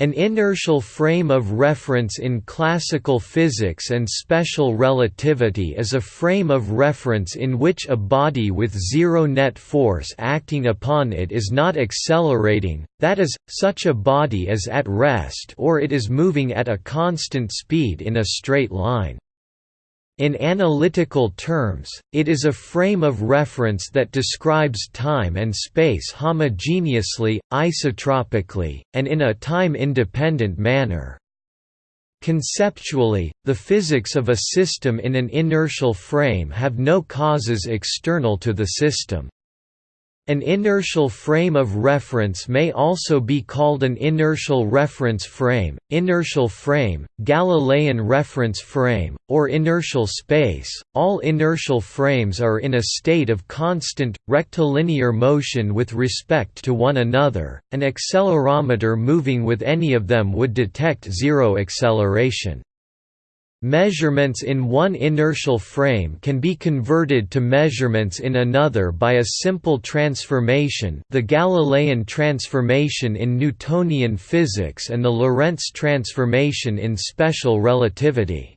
An inertial frame of reference in classical physics and special relativity is a frame of reference in which a body with zero net force acting upon it is not accelerating, that is, such a body is at rest or it is moving at a constant speed in a straight line. In analytical terms, it is a frame of reference that describes time and space homogeneously, isotropically, and in a time-independent manner. Conceptually, the physics of a system in an inertial frame have no causes external to the system. An inertial frame of reference may also be called an inertial reference frame, inertial frame, Galilean reference frame, or inertial space. All inertial frames are in a state of constant, rectilinear motion with respect to one another. An accelerometer moving with any of them would detect zero acceleration. Measurements in one inertial frame can be converted to measurements in another by a simple transformation the Galilean transformation in Newtonian physics and the Lorentz transformation in special relativity.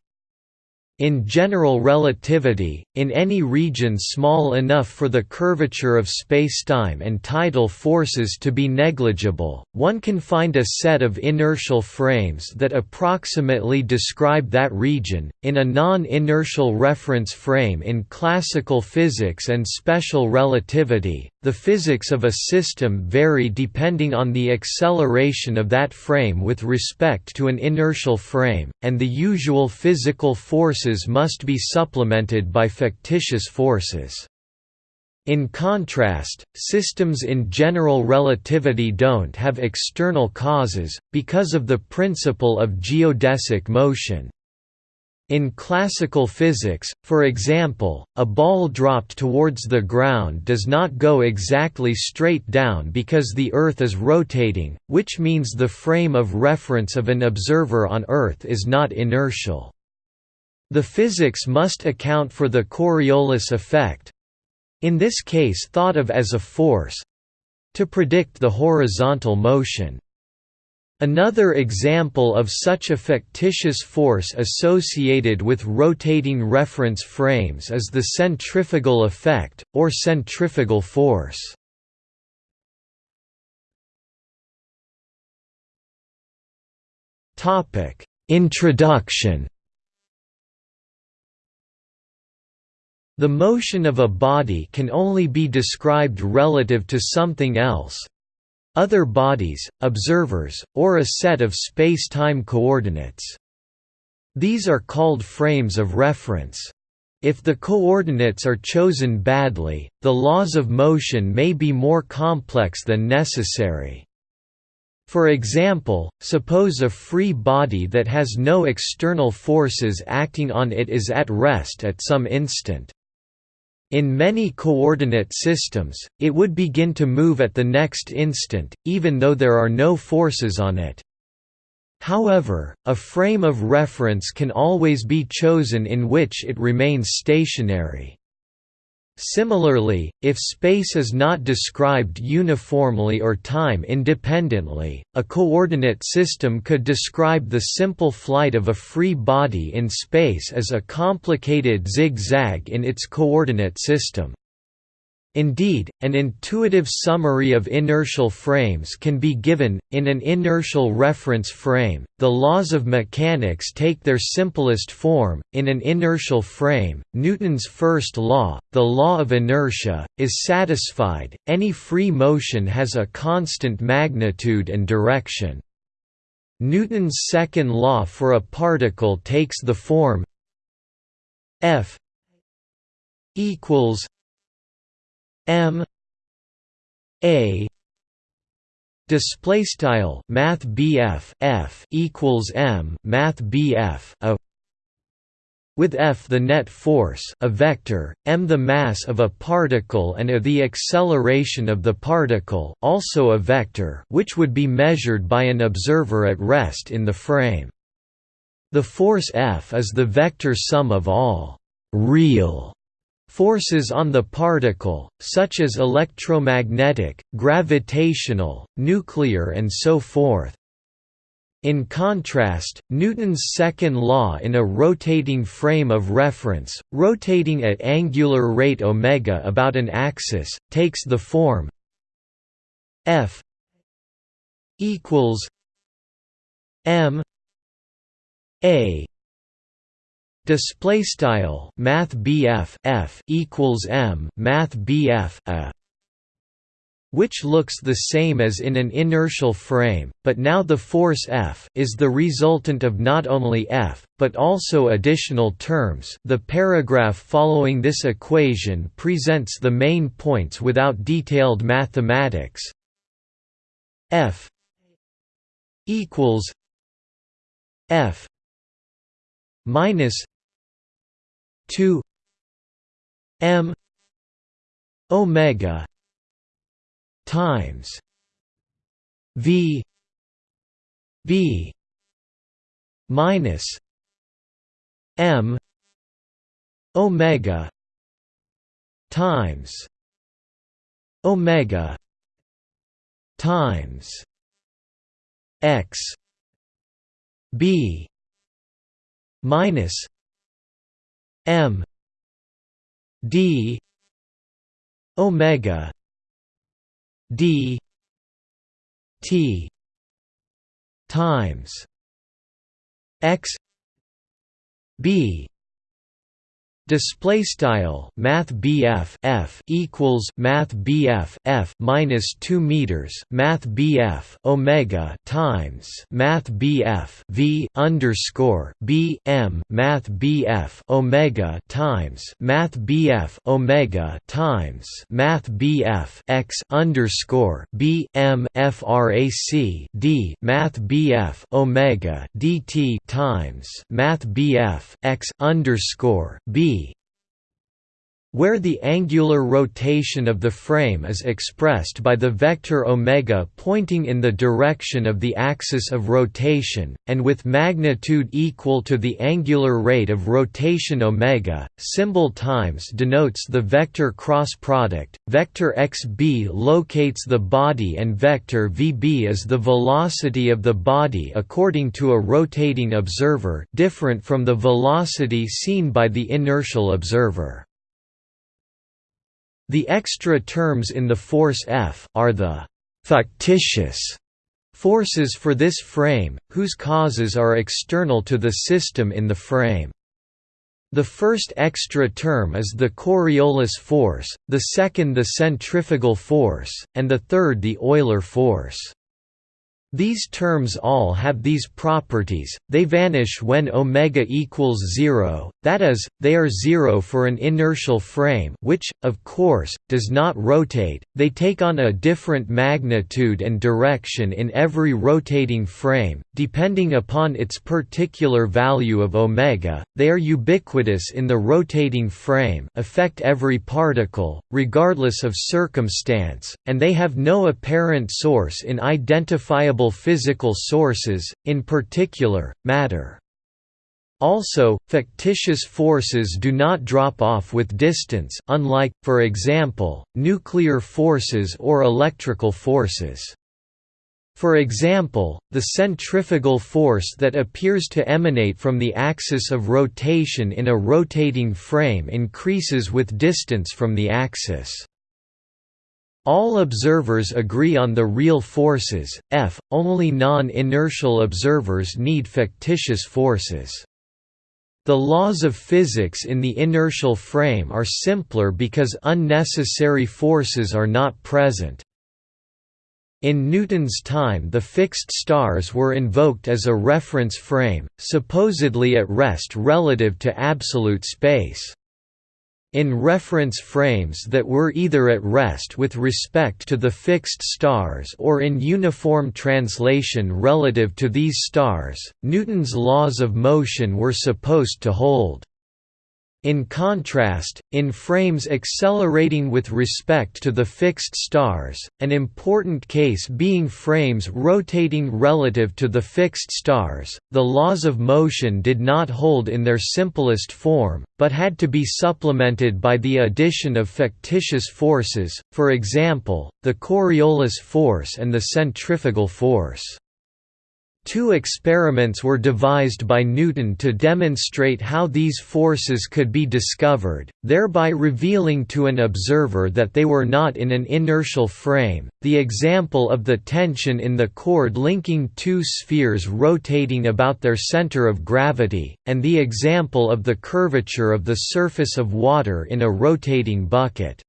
In general relativity, in any region small enough for the curvature of spacetime and tidal forces to be negligible, one can find a set of inertial frames that approximately describe that region. In a non-inertial reference frame in classical physics and special relativity, the physics of a system vary depending on the acceleration of that frame with respect to an inertial frame, and the usual physical forces must be supplemented by fictitious forces. In contrast, systems in general relativity don't have external causes, because of the principle of geodesic motion. In classical physics, for example, a ball dropped towards the ground does not go exactly straight down because the Earth is rotating, which means the frame of reference of an observer on Earth is not inertial. The physics must account for the Coriolis effect—in this case thought of as a force—to predict the horizontal motion. Another example of such a fictitious force associated with rotating reference frames is the centrifugal effect, or centrifugal force. Introduction The motion of a body can only be described relative to something else, other bodies, observers, or a set of space-time coordinates. These are called frames of reference. If the coordinates are chosen badly, the laws of motion may be more complex than necessary. For example, suppose a free body that has no external forces acting on it is at rest at some instant. In many coordinate systems, it would begin to move at the next instant, even though there are no forces on it. However, a frame of reference can always be chosen in which it remains stationary. Similarly, if space is not described uniformly or time independently, a coordinate system could describe the simple flight of a free body in space as a complicated zigzag in its coordinate system. Indeed, an intuitive summary of inertial frames can be given. In an inertial reference frame, the laws of mechanics take their simplest form. In an inertial frame, Newton's first law, the law of inertia, is satisfied. Any free motion has a constant magnitude and direction. Newton's second law for a particle takes the form F equals M. A. Display style math BF F equals M math BF a. With F the net force a vector, m the mass of a particle and a the acceleration of the particle also a vector which would be measured by an observer at rest in the frame. The force F is the vector sum of all «real» Forces on the particle, such as electromagnetic, gravitational, nuclear and so forth. In contrast, Newton's second law in a rotating frame of reference, rotating at angular rate omega about an axis, takes the form F equals M A display style math F equals M math A which looks the same as in an inertial frame, but now the force F is the resultant of not only F, but also additional terms. The paragraph following this equation presents the main points without detailed mathematics. F equals F minus 2 M omega times V B minus M omega times omega times x b minus m d omega d t times x b Display style Math bf F equals Math bf F minus two meters Math B F Omega times Math bf V underscore B M Math B F Omega times Math B F Omega times Math bf X underscore B M FRAC D Math BF Omega DT times Math bf X underscore B where the angular rotation of the frame is expressed by the vector omega pointing in the direction of the axis of rotation, and with magnitude equal to the angular rate of rotation omega, symbol times denotes the vector cross product. Vector xb locates the body and vector vb is the velocity of the body according to a rotating observer, different from the velocity seen by the inertial observer. The extra terms in the force F are the «factitious» forces for this frame, whose causes are external to the system in the frame. The first extra term is the Coriolis force, the second the centrifugal force, and the third the Euler force. These terms all have these properties, they vanish when omega equals zero, that is, they are zero for an inertial frame which, of course, does not rotate, they take on a different magnitude and direction in every rotating frame, depending upon its particular value of omega, they are ubiquitous in the rotating frame affect every particle, regardless of circumstance, and they have no apparent source in identifiable physical sources, in particular, matter. Also, factitious forces do not drop off with distance unlike, for example, nuclear forces or electrical forces. For example, the centrifugal force that appears to emanate from the axis of rotation in a rotating frame increases with distance from the axis. All observers agree on the real forces, F, only non-inertial observers need fictitious forces. The laws of physics in the inertial frame are simpler because unnecessary forces are not present. In Newton's time the fixed stars were invoked as a reference frame, supposedly at rest relative to absolute space in reference frames that were either at rest with respect to the fixed stars or in uniform translation relative to these stars, Newton's laws of motion were supposed to hold. In contrast, in frames accelerating with respect to the fixed stars, an important case being frames rotating relative to the fixed stars, the laws of motion did not hold in their simplest form, but had to be supplemented by the addition of factitious forces, for example, the Coriolis force and the centrifugal force. Two experiments were devised by Newton to demonstrate how these forces could be discovered, thereby revealing to an observer that they were not in an inertial frame, the example of the tension in the cord linking two spheres rotating about their center of gravity, and the example of the curvature of the surface of water in a rotating bucket.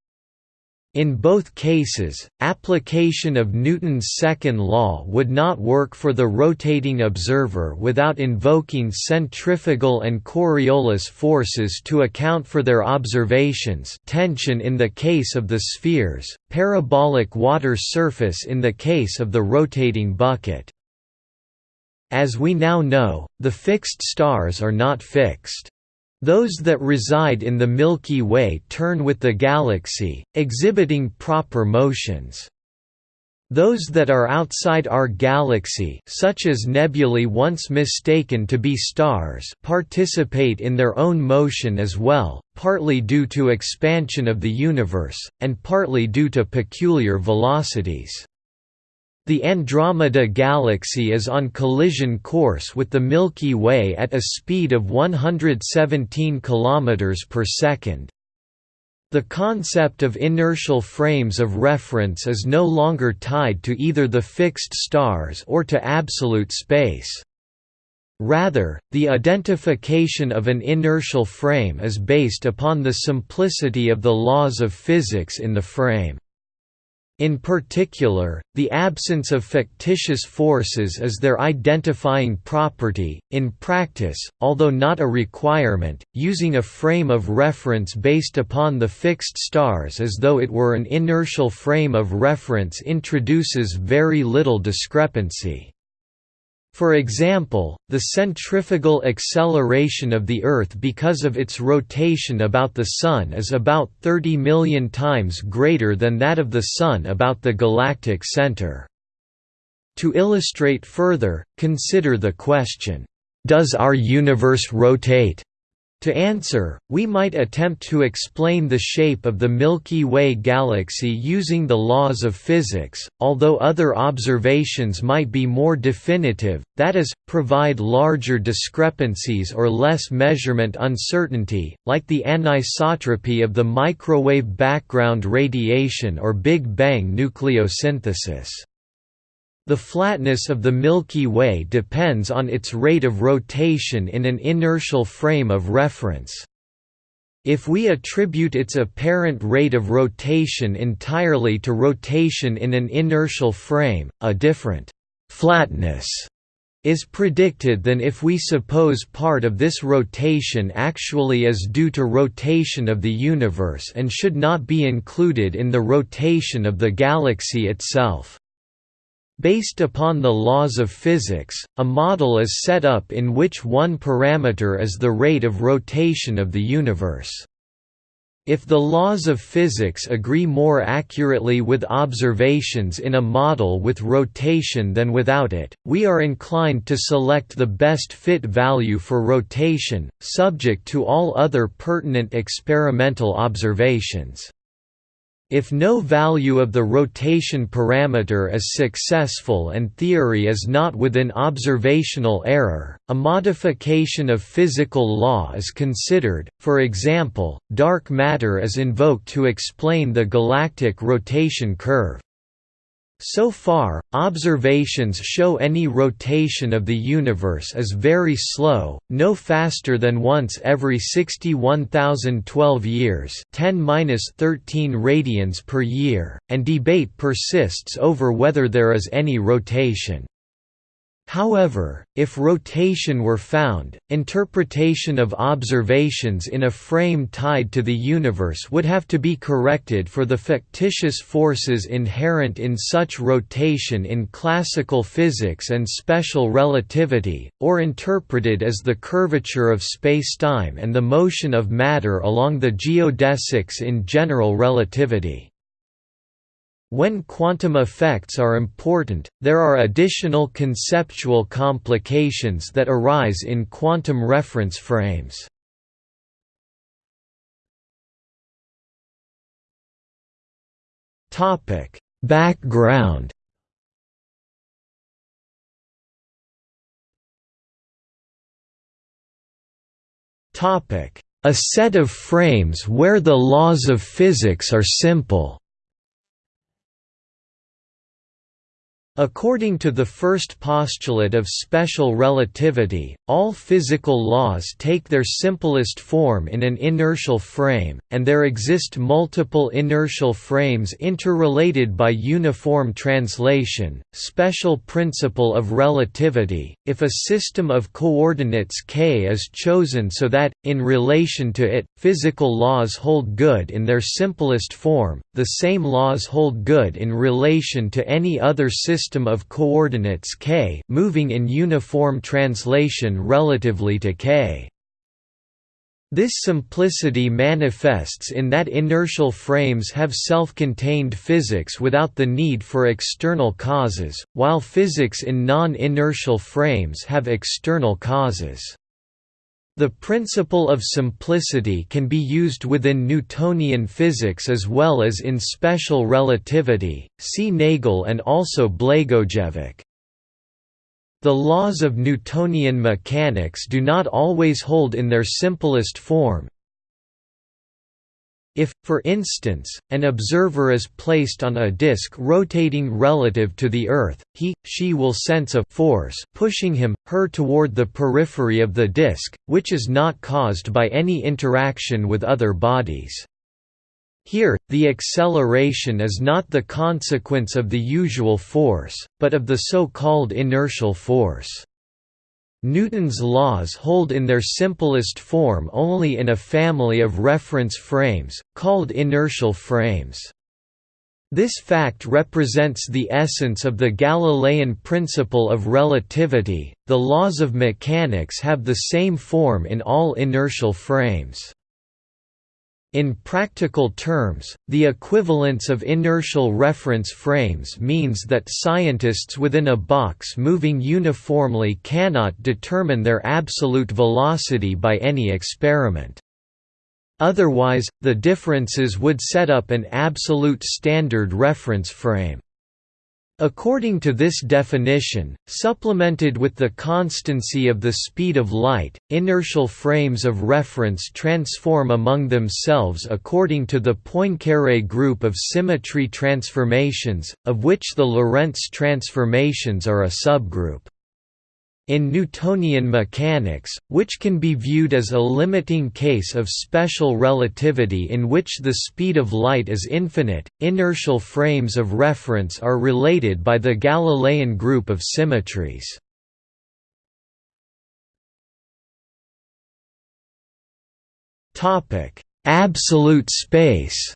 In both cases, application of Newton's second law would not work for the rotating observer without invoking centrifugal and Coriolis forces to account for their observations tension in the case of the spheres, parabolic water surface in the case of the rotating bucket. As we now know, the fixed stars are not fixed. Those that reside in the Milky Way turn with the galaxy, exhibiting proper motions. Those that are outside our galaxy such as nebulae once mistaken to be stars participate in their own motion as well, partly due to expansion of the universe, and partly due to peculiar velocities. The Andromeda Galaxy is on collision course with the Milky Way at a speed of 117 km per second. The concept of inertial frames of reference is no longer tied to either the fixed stars or to absolute space. Rather, the identification of an inertial frame is based upon the simplicity of the laws of physics in the frame. In particular, the absence of fictitious forces is their identifying property. In practice, although not a requirement, using a frame of reference based upon the fixed stars as though it were an inertial frame of reference introduces very little discrepancy. For example, the centrifugal acceleration of the Earth because of its rotation about the Sun is about 30 million times greater than that of the Sun about the galactic center. To illustrate further, consider the question, "'Does our universe rotate?' To answer, we might attempt to explain the shape of the Milky Way galaxy using the laws of physics, although other observations might be more definitive, that is, provide larger discrepancies or less measurement uncertainty, like the anisotropy of the microwave background radiation or Big Bang nucleosynthesis. The flatness of the Milky Way depends on its rate of rotation in an inertial frame of reference. If we attribute its apparent rate of rotation entirely to rotation in an inertial frame, a different «flatness» is predicted than if we suppose part of this rotation actually is due to rotation of the universe and should not be included in the rotation of the galaxy itself. Based upon the laws of physics, a model is set up in which one parameter is the rate of rotation of the universe. If the laws of physics agree more accurately with observations in a model with rotation than without it, we are inclined to select the best fit value for rotation, subject to all other pertinent experimental observations. If no value of the rotation parameter is successful and theory is not within observational error, a modification of physical law is considered, for example, dark matter is invoked to explain the galactic rotation curve. So far, observations show any rotation of the universe is very slow, no faster than once every 61,012 years 10-13 radians per year, and debate persists over whether there is any rotation. However, if rotation were found, interpretation of observations in a frame tied to the universe would have to be corrected for the fictitious forces inherent in such rotation in classical physics and special relativity, or interpreted as the curvature of spacetime and the motion of matter along the geodesics in general relativity. When quantum effects are important, there are additional conceptual complications that arise in quantum reference frames. Topic: Background. Topic: A set of frames where the laws of physics are simple. According to the first postulate of special relativity, all physical laws take their simplest form in an inertial frame, and there exist multiple inertial frames interrelated by uniform translation. Special principle of relativity if a system of coordinates k is chosen so that, in relation to it, physical laws hold good in their simplest form, the same laws hold good in relation to any other system system of coordinates k moving in uniform translation relatively to k. This simplicity manifests in that inertial frames have self-contained physics without the need for external causes, while physics in non-inertial frames have external causes. The principle of simplicity can be used within Newtonian physics as well as in special relativity, see Nagel and also Blagojevic. The laws of Newtonian mechanics do not always hold in their simplest form, if, for instance, an observer is placed on a disk rotating relative to the Earth, he, she will sense a force pushing him, her toward the periphery of the disk, which is not caused by any interaction with other bodies. Here, the acceleration is not the consequence of the usual force, but of the so-called inertial force. Newton's laws hold in their simplest form only in a family of reference frames, called inertial frames. This fact represents the essence of the Galilean principle of relativity, the laws of mechanics have the same form in all inertial frames. In practical terms, the equivalence of inertial reference frames means that scientists within a box moving uniformly cannot determine their absolute velocity by any experiment. Otherwise, the differences would set up an absolute standard reference frame. According to this definition, supplemented with the constancy of the speed of light, inertial frames of reference transform among themselves according to the Poincaré group of symmetry transformations, of which the Lorentz transformations are a subgroup. In Newtonian mechanics, which can be viewed as a limiting case of special relativity in which the speed of light is infinite, inertial frames of reference are related by the Galilean group of symmetries. Absolute space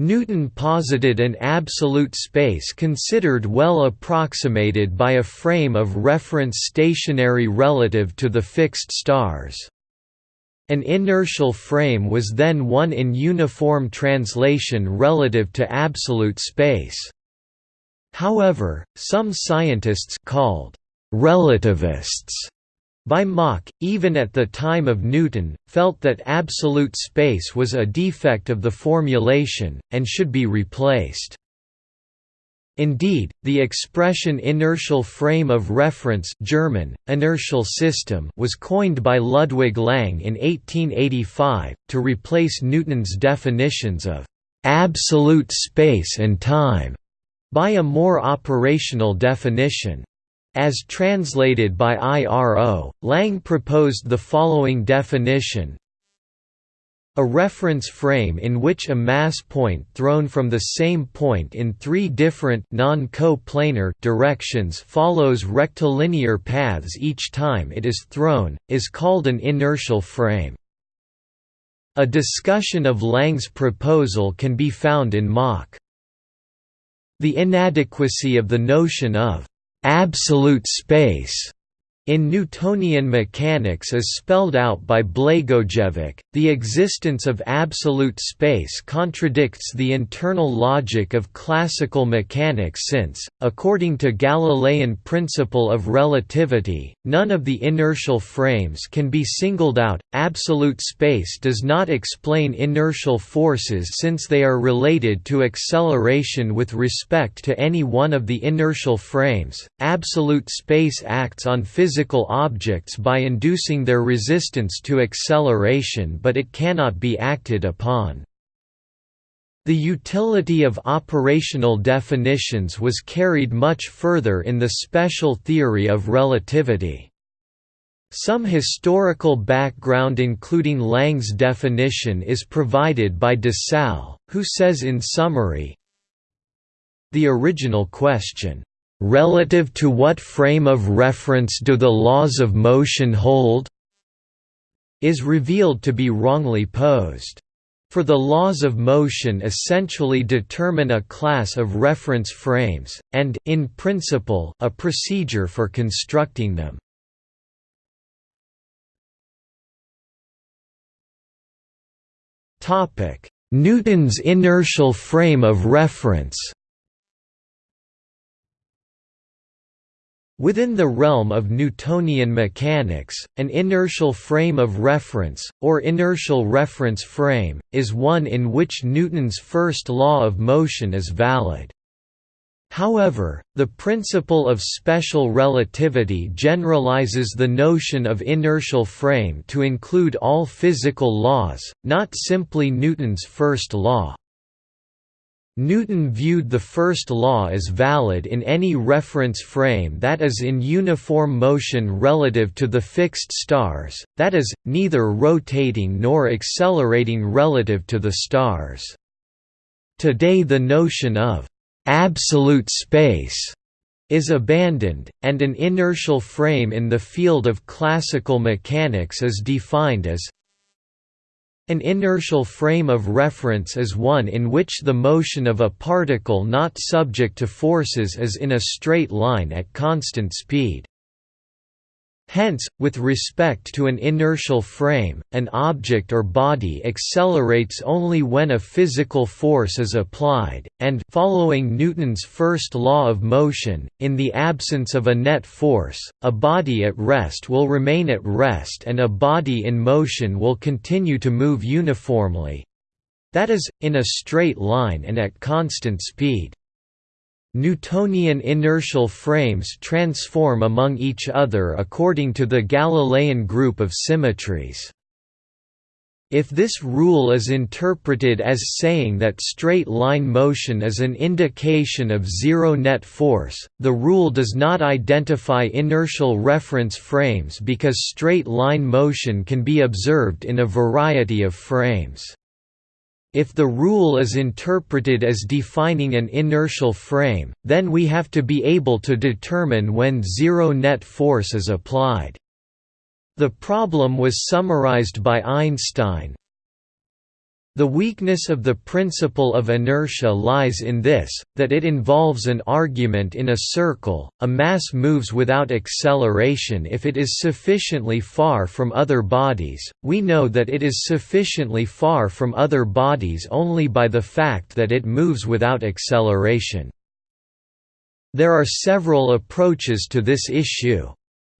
Newton posited an absolute space considered well approximated by a frame of reference stationary relative to the fixed stars. An inertial frame was then one in uniform translation relative to absolute space. However, some scientists called relativists by Mach, even at the time of Newton, felt that absolute space was a defect of the formulation, and should be replaced. Indeed, the expression inertial frame of reference German, inertial system was coined by Ludwig Lang in 1885, to replace Newton's definitions of «absolute space and time» by a more operational definition. As translated by IRO, Lang proposed the following definition a reference frame in which a mass point thrown from the same point in three different non-co-planar directions follows rectilinear paths each time it is thrown, is called an inertial frame. A discussion of Lang's proposal can be found in Mach. The inadequacy of the notion of absolute space in Newtonian mechanics is spelled out by Blagojevic, the existence of absolute space contradicts the internal logic of classical mechanics since, according to Galilean principle of relativity, none of the inertial frames can be singled out. Absolute space does not explain inertial forces since they are related to acceleration with respect to any one of the inertial frames. Absolute space acts on physical physical objects by inducing their resistance to acceleration but it cannot be acted upon. The utility of operational definitions was carried much further in the special theory of relativity. Some historical background including Lang's definition is provided by DiSalle, who says in summary, The original question, "...relative to what frame of reference do the laws of motion hold?" is revealed to be wrongly posed. For the laws of motion essentially determine a class of reference frames, and in principle, a procedure for constructing them. Newton's inertial frame of reference Within the realm of Newtonian mechanics, an inertial frame of reference, or inertial reference frame, is one in which Newton's first law of motion is valid. However, the principle of special relativity generalizes the notion of inertial frame to include all physical laws, not simply Newton's first law. Newton viewed the first law as valid in any reference frame that is in uniform motion relative to the fixed stars, that is, neither rotating nor accelerating relative to the stars. Today the notion of «absolute space» is abandoned, and an inertial frame in the field of classical mechanics is defined as an inertial frame of reference is one in which the motion of a particle not subject to forces is in a straight line at constant speed. Hence, with respect to an inertial frame, an object or body accelerates only when a physical force is applied, and following Newton's first law of motion, in the absence of a net force, a body at rest will remain at rest and a body in motion will continue to move uniformly—that is, in a straight line and at constant speed. Newtonian inertial frames transform among each other according to the Galilean group of symmetries. If this rule is interpreted as saying that straight-line motion is an indication of zero net force, the rule does not identify inertial reference frames because straight-line motion can be observed in a variety of frames. If the rule is interpreted as defining an inertial frame, then we have to be able to determine when zero net force is applied. The problem was summarized by Einstein, the weakness of the principle of inertia lies in this, that it involves an argument in a circle, a mass moves without acceleration if it is sufficiently far from other bodies, we know that it is sufficiently far from other bodies only by the fact that it moves without acceleration. There are several approaches to this issue.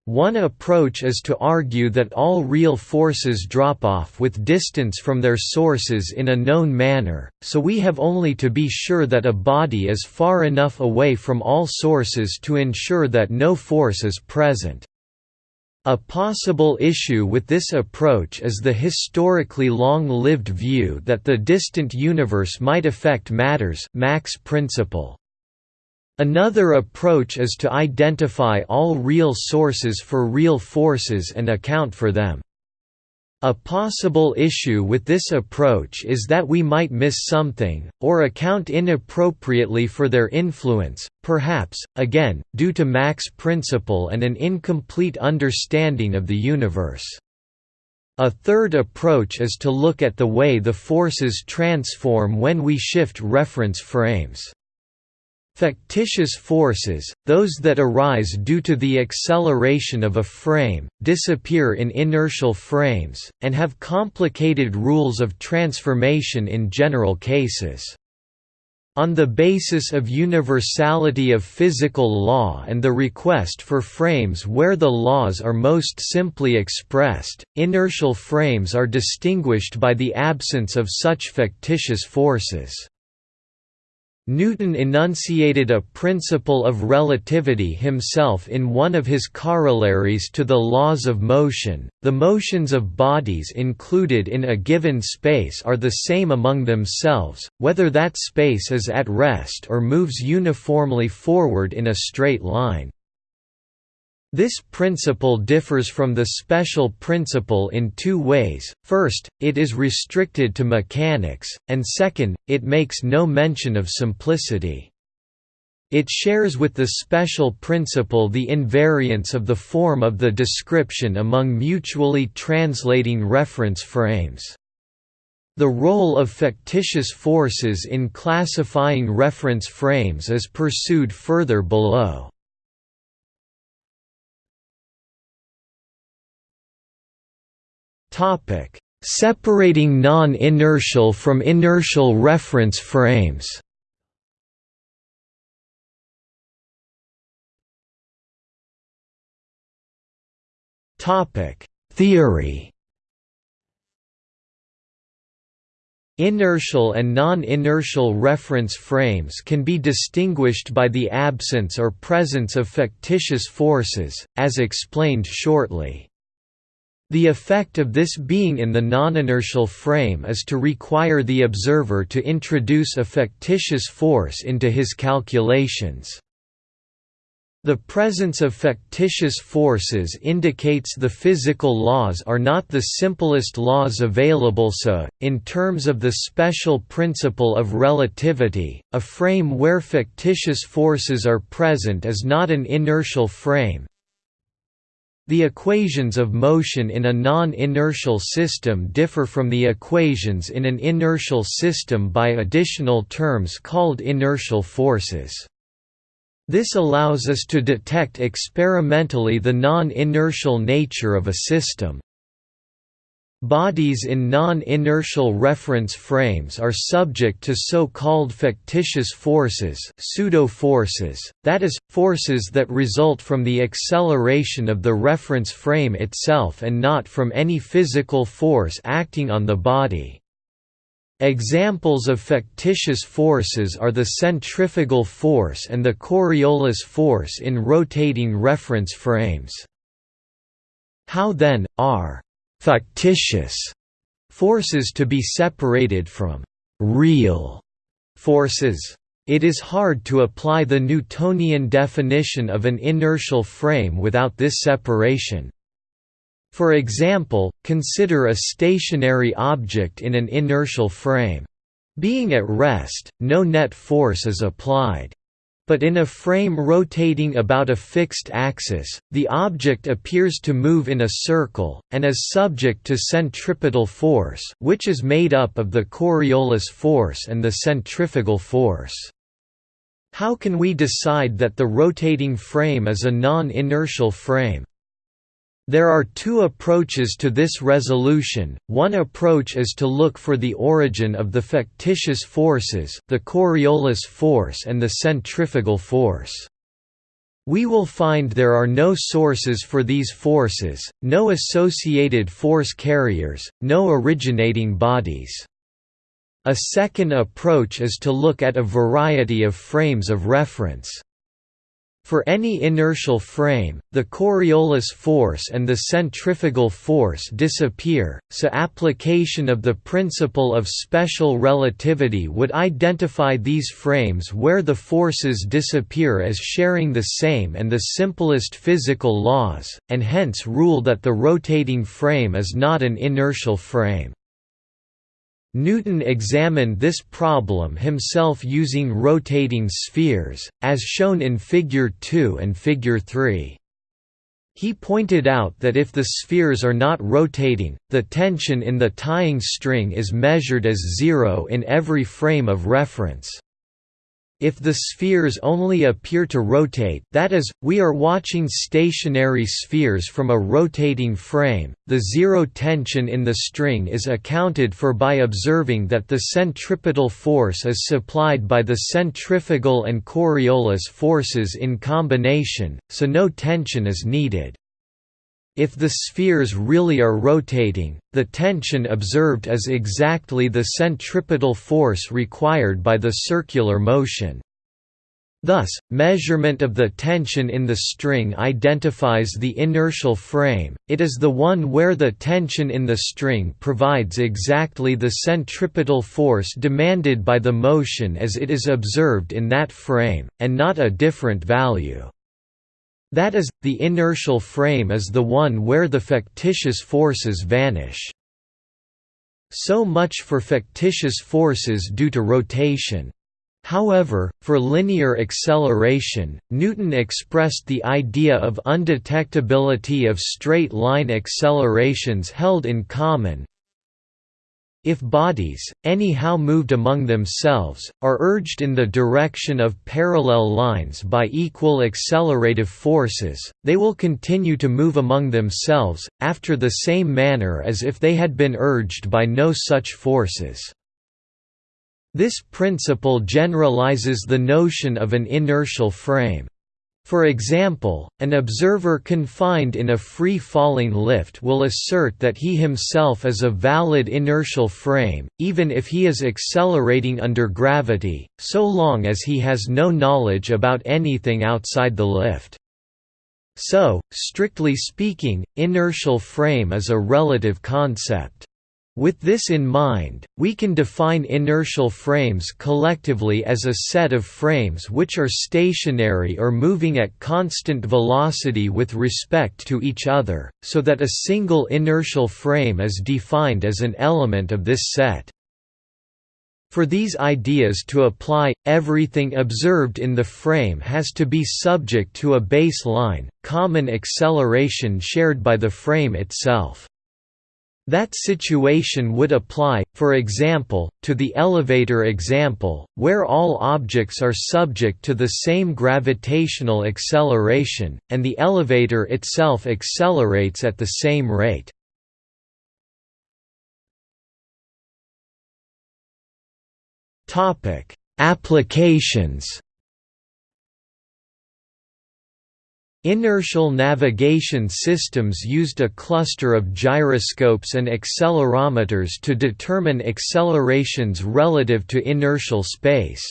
One approach is to argue that all real forces drop off with distance from their sources in a known manner, so we have only to be sure that a body is far enough away from all sources to ensure that no force is present. A possible issue with this approach is the historically long-lived view that the distant universe might affect matter's Mach's principle. Another approach is to identify all real sources for real forces and account for them. A possible issue with this approach is that we might miss something, or account inappropriately for their influence, perhaps, again, due to Mach's principle and an incomplete understanding of the universe. A third approach is to look at the way the forces transform when we shift reference frames. Factitious forces, those that arise due to the acceleration of a frame, disappear in inertial frames, and have complicated rules of transformation in general cases. On the basis of universality of physical law and the request for frames where the laws are most simply expressed, inertial frames are distinguished by the absence of such factitious forces. Newton enunciated a principle of relativity himself in one of his corollaries to the laws of motion. The motions of bodies included in a given space are the same among themselves, whether that space is at rest or moves uniformly forward in a straight line. This principle differs from the special principle in two ways, first, it is restricted to mechanics, and second, it makes no mention of simplicity. It shares with the special principle the invariance of the form of the description among mutually translating reference frames. The role of factitious forces in classifying reference frames is pursued further below. Topic: Separating non-inertial from inertial reference frames. Topic: Theory. Inertial and non-inertial reference frames can be distinguished by the absence or presence of factitious forces, as explained shortly. The effect of this being in the non-inertial frame is to require the observer to introduce a factitious force into his calculations. The presence of factitious forces indicates the physical laws are not the simplest laws available so, in terms of the special principle of relativity, a frame where factitious forces are present is not an inertial frame, the equations of motion in a non-inertial system differ from the equations in an inertial system by additional terms called inertial forces. This allows us to detect experimentally the non-inertial nature of a system. Bodies in non-inertial reference frames are subject to so-called factitious forces pseudo-forces, that is, forces that result from the acceleration of the reference frame itself and not from any physical force acting on the body. Examples of factitious forces are the centrifugal force and the Coriolis force in rotating reference frames. How then, are factitious forces to be separated from real forces. It is hard to apply the Newtonian definition of an inertial frame without this separation. For example, consider a stationary object in an inertial frame. Being at rest, no net force is applied. But in a frame rotating about a fixed axis, the object appears to move in a circle, and is subject to centripetal force which is made up of the Coriolis force and the centrifugal force. How can we decide that the rotating frame is a non-inertial frame? There are two approaches to this resolution, one approach is to look for the origin of the factitious forces the Coriolis force and the centrifugal force. We will find there are no sources for these forces, no associated force carriers, no originating bodies. A second approach is to look at a variety of frames of reference. For any inertial frame, the Coriolis force and the centrifugal force disappear, so application of the principle of special relativity would identify these frames where the forces disappear as sharing the same and the simplest physical laws, and hence rule that the rotating frame is not an inertial frame. Newton examined this problem himself using rotating spheres, as shown in Figure 2 and Figure 3. He pointed out that if the spheres are not rotating, the tension in the tying string is measured as zero in every frame of reference. If the spheres only appear to rotate that is, we are watching stationary spheres from a rotating frame, the zero tension in the string is accounted for by observing that the centripetal force is supplied by the centrifugal and Coriolis forces in combination, so no tension is needed. If the spheres really are rotating, the tension observed is exactly the centripetal force required by the circular motion. Thus, measurement of the tension in the string identifies the inertial frame, it is the one where the tension in the string provides exactly the centripetal force demanded by the motion as it is observed in that frame, and not a different value. That is, the inertial frame is the one where the factitious forces vanish. So much for factitious forces due to rotation. However, for linear acceleration, Newton expressed the idea of undetectability of straight-line accelerations held in common. If bodies, anyhow moved among themselves, are urged in the direction of parallel lines by equal accelerative forces, they will continue to move among themselves, after the same manner as if they had been urged by no such forces. This principle generalizes the notion of an inertial frame. For example, an observer confined in a free-falling lift will assert that he himself is a valid inertial frame, even if he is accelerating under gravity, so long as he has no knowledge about anything outside the lift. So, strictly speaking, inertial frame is a relative concept. With this in mind, we can define inertial frames collectively as a set of frames which are stationary or moving at constant velocity with respect to each other, so that a single inertial frame is defined as an element of this set. For these ideas to apply, everything observed in the frame has to be subject to a baseline, common acceleration shared by the frame itself. That situation would apply, for example, to the elevator example, where all objects are subject to the same gravitational acceleration, and the elevator itself accelerates at the same rate. Applications Inertial navigation systems used a cluster of gyroscopes and accelerometers to determine accelerations relative to inertial space.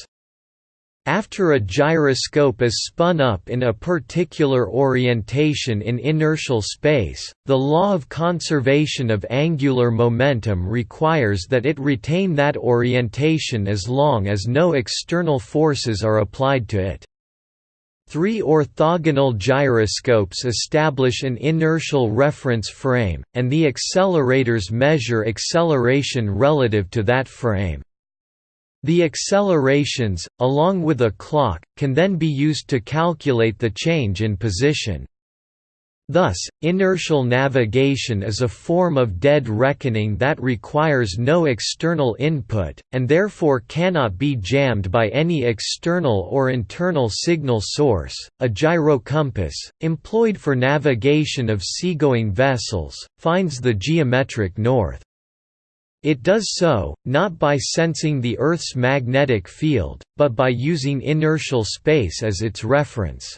After a gyroscope is spun up in a particular orientation in inertial space, the law of conservation of angular momentum requires that it retain that orientation as long as no external forces are applied to it. Three orthogonal gyroscopes establish an inertial reference frame, and the accelerators measure acceleration relative to that frame. The accelerations, along with a clock, can then be used to calculate the change in position. Thus, inertial navigation is a form of dead reckoning that requires no external input, and therefore cannot be jammed by any external or internal signal source. A gyrocompass, employed for navigation of seagoing vessels, finds the geometric north. It does so, not by sensing the Earth's magnetic field, but by using inertial space as its reference.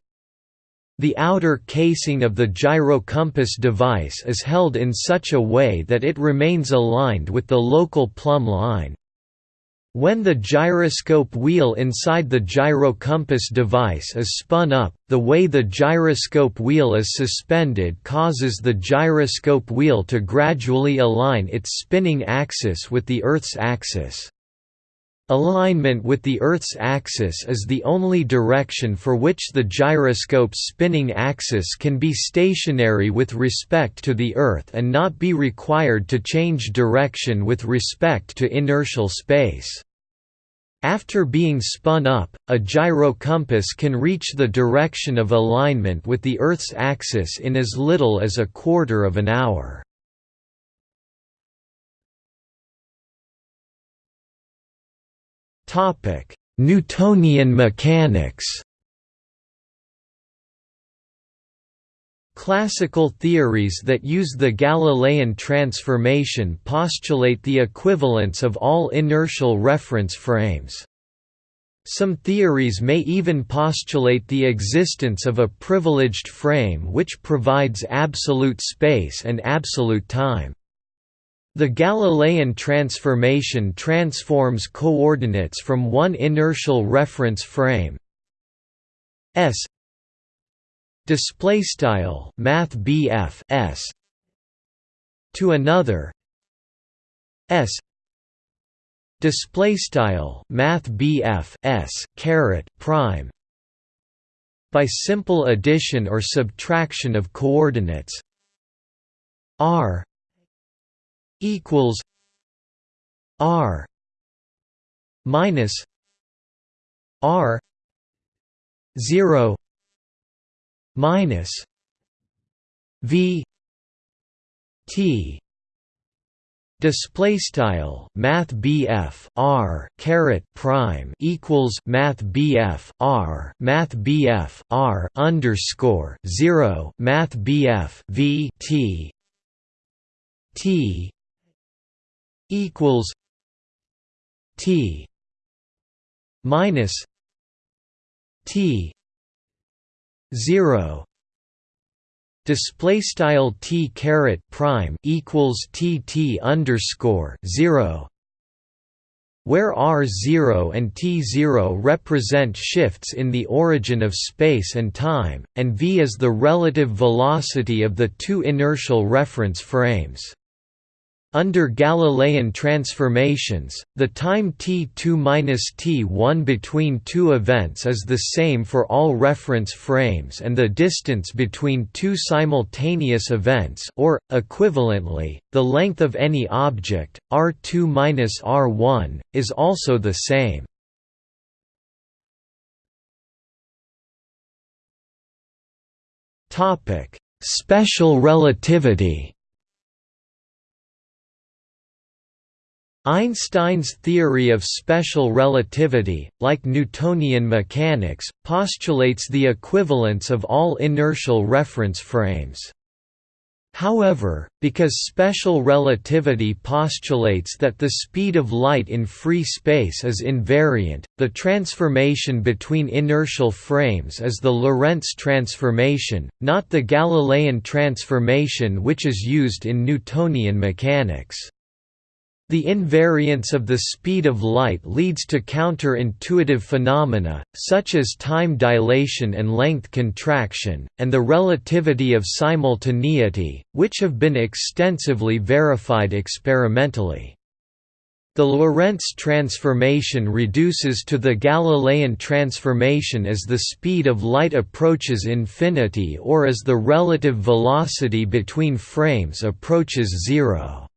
The outer casing of the gyrocompass device is held in such a way that it remains aligned with the local plumb line. When the gyroscope wheel inside the gyrocompass device is spun up, the way the gyroscope wheel is suspended causes the gyroscope wheel to gradually align its spinning axis with the Earth's axis. Alignment with the Earth's axis is the only direction for which the gyroscope's spinning axis can be stationary with respect to the Earth and not be required to change direction with respect to inertial space. After being spun up, a gyrocompass can reach the direction of alignment with the Earth's axis in as little as a quarter of an hour. Topic: Newtonian mechanics. Classical theories that use the Galilean transformation postulate the equivalence of all inertial reference frames. Some theories may even postulate the existence of a privileged frame which provides absolute space and absolute time. The Galilean transformation transforms coordinates from one inertial reference frame. S. Display style math to another. S. Display style math caret prime. By simple addition or subtraction of coordinates. R equals r minus r 0 minus v t display style math r caret prime equals math r math r underscore 0 math v t t equals T minus T zero display style T caret prime equals T T underscore zero where r0 and t0 represent shifts in the origin of space and time, and v is the relative velocity of the two inertial reference frames. Under Galilean transformations, the time t2–t1 between two events is the same for all reference frames and the distance between two simultaneous events or, equivalently, the length of any object, r2–r1, is also the same. Special relativity Einstein's theory of special relativity, like Newtonian mechanics, postulates the equivalence of all inertial reference frames. However, because special relativity postulates that the speed of light in free space is invariant, the transformation between inertial frames is the Lorentz transformation, not the Galilean transformation which is used in Newtonian mechanics. The invariance of the speed of light leads to counterintuitive phenomena, such as time dilation and length contraction, and the relativity of simultaneity, which have been extensively verified experimentally. The Lorentz transformation reduces to the Galilean transformation as the speed of light approaches infinity or as the relative velocity between frames approaches zero.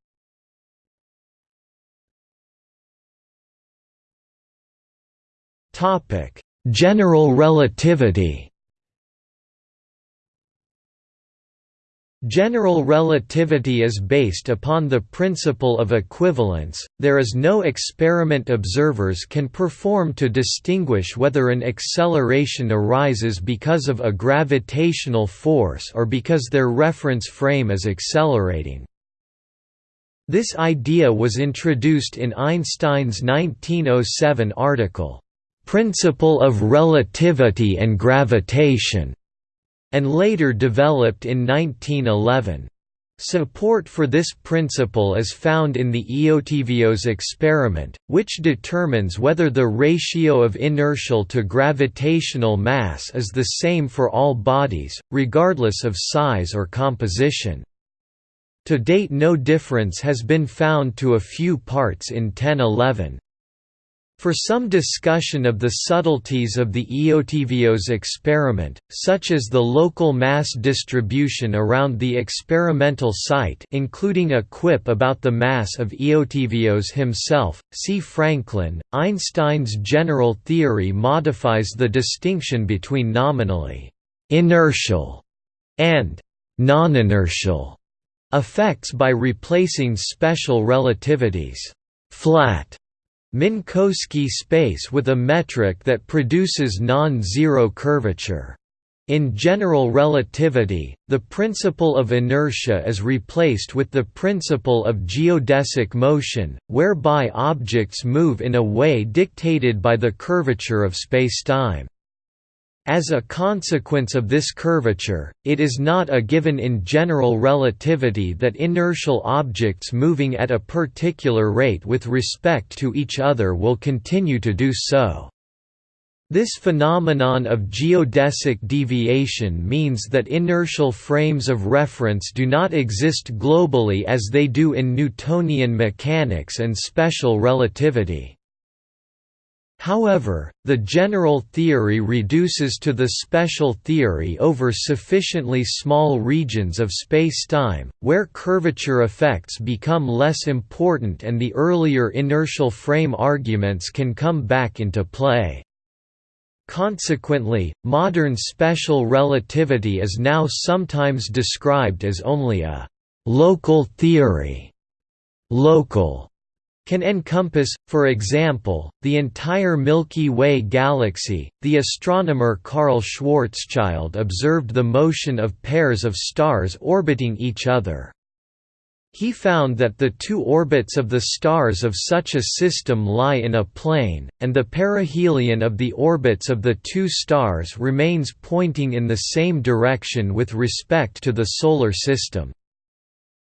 Topic: General relativity. General relativity is based upon the principle of equivalence, there is no experiment observers can perform to distinguish whether an acceleration arises because of a gravitational force or because their reference frame is accelerating. This idea was introduced in Einstein's 1907 article, principle of relativity and gravitation, and later developed in 1911. Support for this principle is found in the Eötvös experiment, which determines whether the ratio of inertial to gravitational mass is the same for all bodies, regardless of size or composition. To date no difference has been found to a few parts in 1011. For some discussion of the subtleties of the Eötvös experiment, such as the local mass distribution around the experimental site including a quip about the mass of Eötvös himself, see Franklin, Einstein's general theory modifies the distinction between nominally «inertial» and «non-inertial» effects by replacing special relativities «flat» Minkowski space with a metric that produces non-zero curvature. In general relativity, the principle of inertia is replaced with the principle of geodesic motion, whereby objects move in a way dictated by the curvature of spacetime. As a consequence of this curvature, it is not a given in general relativity that inertial objects moving at a particular rate with respect to each other will continue to do so. This phenomenon of geodesic deviation means that inertial frames of reference do not exist globally as they do in Newtonian mechanics and special relativity. However, the general theory reduces to the special theory over sufficiently small regions of spacetime, where curvature effects become less important and the earlier inertial frame arguments can come back into play. Consequently, modern special relativity is now sometimes described as only a «local theory» local can encompass, for example, the entire Milky Way galaxy. The astronomer Karl Schwarzschild observed the motion of pairs of stars orbiting each other. He found that the two orbits of the stars of such a system lie in a plane, and the perihelion of the orbits of the two stars remains pointing in the same direction with respect to the Solar System.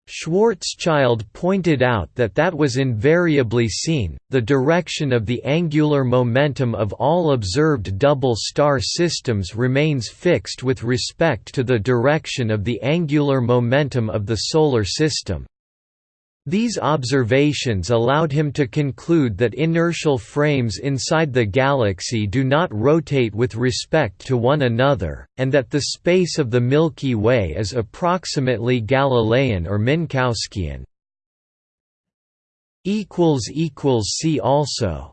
Schwarzschild pointed out that that was invariably seen, the direction of the angular momentum of all observed double star systems remains fixed with respect to the direction of the angular momentum of the Solar System. These observations allowed him to conclude that inertial frames inside the galaxy do not rotate with respect to one another, and that the space of the Milky Way is approximately Galilean or Minkowskian. See also